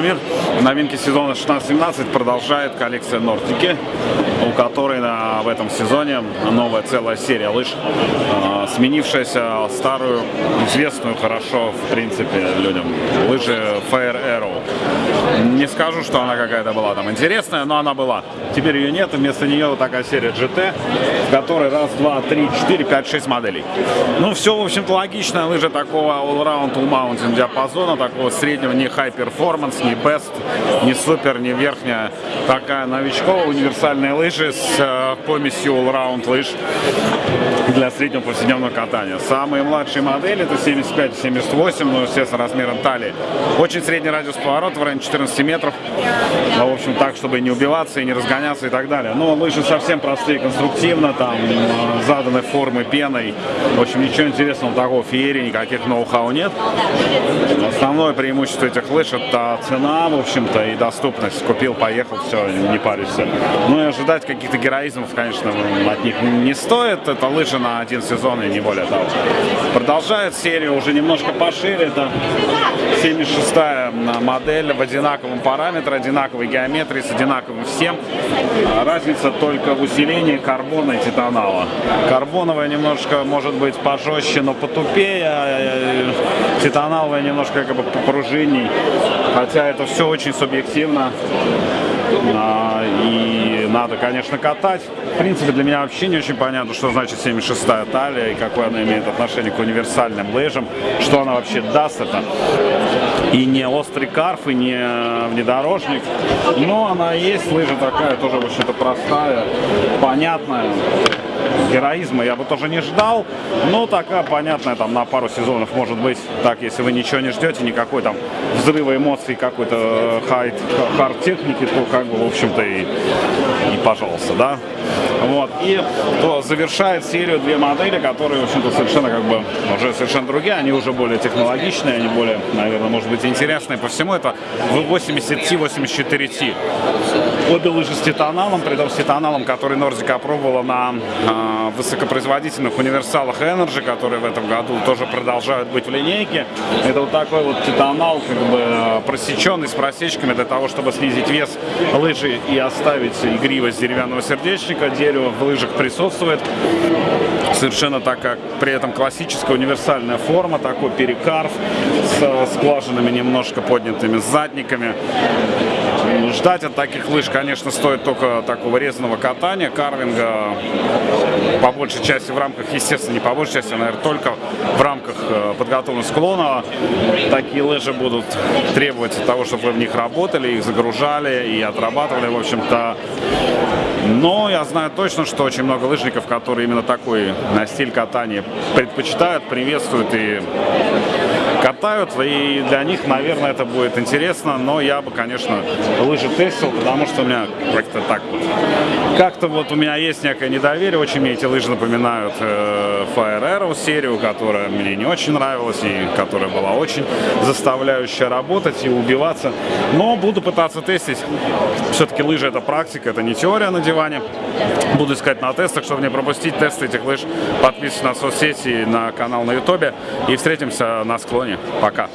instrumento, Новинки сезона 16-17 продолжает коллекция Нортики, у которой на, в этом сезоне новая целая серия лыж, э, сменившаяся старую, известную хорошо, в принципе, людям, лыжи Fire Arrow. Не скажу, что она какая-то была там интересная, но она была. Теперь ее нет, вместо нее вот такая серия GT, в которой раз, два, три, четыре, пять, шесть моделей. Ну, все, в общем-то, логично. Лыжа такого all-round, all-mountain диапазона, такого среднего, не high performance, не best, не супер, не верхняя. Такая новичковая универсальная лыжи с э, помесью all-round лыж для среднего повседневного катания. Самые младшие модели это 75-78, ну, естественно, размером талии. Очень средний радиус поворота в районе 14 метров. Ну, в общем, так, чтобы не убиваться и не разгоняться и так далее. Но лыжи совсем простые конструктивно, там э, заданы формы пеной. В общем, ничего интересного такого феерии, никаких ноу-хау нет. Основное преимущество этих лыж это цена, в общем-то, и доступность. Купил, поехал, все, не паришься. Ну и ожидать каких-то героизмов, конечно, от них не стоит. Это лыжи на один сезон и не более того. Продолжает серию уже немножко пошире. Это 76-я модель в одинаковом параметре, одинаковой геометрии, с одинаковым всем. Разница только в усилении карбона и титанала. Карбоновая немножко может быть пожестче, но потупее. Титаналовая немножко как бы попружинней. Хотя это все очень субъективно. А, и надо, конечно, катать. В принципе, для меня вообще не очень понятно, что значит 76-я талия и какое она имеет отношение к универсальным лыжам, что она вообще даст это. И не острый карф, и не внедорожник. Но она есть, лыжа такая, тоже, в общем-то, простая, понятная героизма я бы тоже не ждал, но такая понятная там на пару сезонов может быть. Так, если вы ничего не ждете, никакой там взрыва эмоций, какой-то хайт, хард техники, то как бы, в общем-то, и, и пожалуйста, да. Вот, и то завершает серию две модели, которые, в общем-то, совершенно как бы уже совершенно другие, они уже более технологичные, они более, наверное, может быть, интересные по всему. Это V80T, 84T. Обе лыжи с титаналом, при том с титаналом, который Нордика опробовала на э, высокопроизводительных универсалах Energy, которые в этом году тоже продолжают быть в линейке. Это вот такой вот титанал, как бы просеченный с просечками для того, чтобы снизить вес лыжи и оставить игривость деревянного сердечника. Дерево в лыжах присутствует. Совершенно так, как при этом классическая универсальная форма, такой перекарв с скважинами немножко поднятыми задниками. Ждать от таких лыж, конечно, стоит только такого резаного катания, карвинга, по большей части в рамках, естественно, не по большей части, а, наверное, только в рамках э, подготовленного склона. Такие лыжи будут требовать того, чтобы вы в них работали, их загружали и отрабатывали, в общем-то. Но я знаю точно, что очень много лыжников, которые именно такой на стиль катания предпочитают, приветствуют и катают, и для них, наверное, это будет интересно, но я бы, конечно, лыжи тестил, потому что у меня как-то так вот, как-то вот у меня есть некое недоверие, очень мне эти лыжи напоминают э, Fire Arrow серию, которая мне не очень нравилась и которая была очень заставляющая работать и убиваться, но буду пытаться тестить, все-таки лыжи это практика, это не теория на диване, буду искать на тестах, чтобы не пропустить тесты этих лыж, подписывайтесь на соцсети, на канал на ютубе. И встретимся на склоне. Пока.